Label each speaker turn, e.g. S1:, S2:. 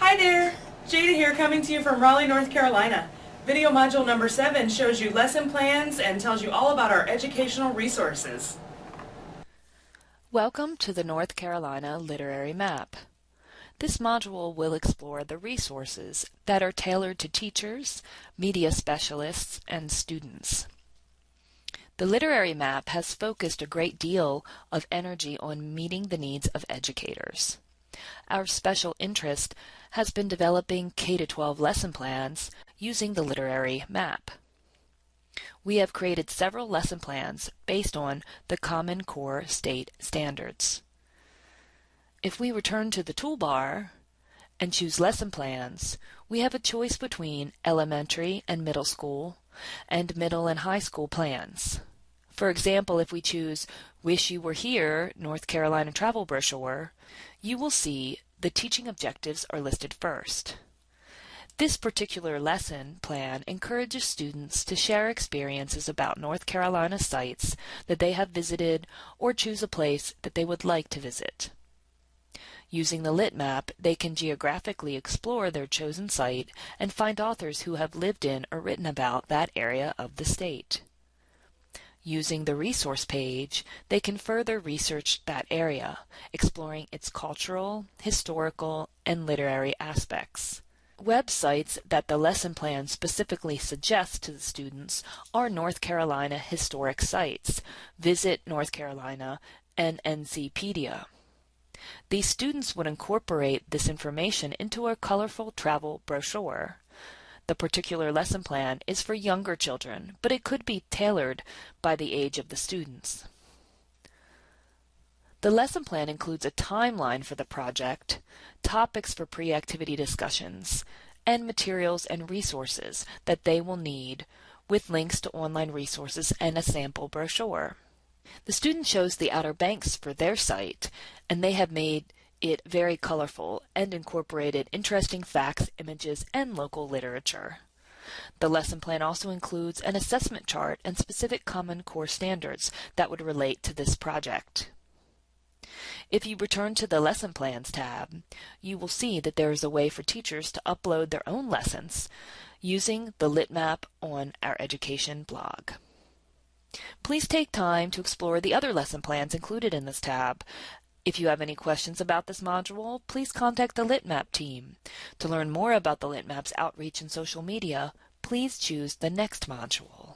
S1: Hi there! Jada here coming to you from Raleigh, North Carolina. Video module number 7 shows you lesson plans and tells you all about our educational resources.
S2: Welcome to the North Carolina Literary Map. This module will explore the resources that are tailored to teachers, media specialists, and students. The literary map has focused a great deal of energy on meeting the needs of educators. Our special interest has been developing K-12 lesson plans using the literary map. We have created several lesson plans based on the Common Core State Standards. If we return to the toolbar and choose Lesson Plans, we have a choice between elementary and middle school and middle and high school plans. For example, if we choose Wish You Were Here North Carolina Travel Brochure, you will see the teaching objectives are listed first. This particular lesson plan encourages students to share experiences about North Carolina sites that they have visited or choose a place that they would like to visit. Using the lit map, they can geographically explore their chosen site and find authors who have lived in or written about that area of the state. Using the resource page, they can further research that area, exploring its cultural, historical, and literary aspects. Websites that the lesson plan specifically suggests to the students are North Carolina historic sites, Visit North Carolina, and NCpedia. These students would incorporate this information into a colorful travel brochure. The particular lesson plan is for younger children, but it could be tailored by the age of the students. The lesson plan includes a timeline for the project, topics for pre-activity discussions, and materials and resources that they will need with links to online resources and a sample brochure. The student chose the Outer Banks for their site, and they have made it very colorful and incorporated interesting facts, images, and local literature. The lesson plan also includes an assessment chart and specific Common Core standards that would relate to this project. If you return to the Lesson Plans tab, you will see that there is a way for teachers to upload their own lessons using the LitMap on our education blog. Please take time to explore the other lesson plans included in this tab if you have any questions about this module, please contact the LitMap team. To learn more about the LitMap's outreach and social media, please choose the next module.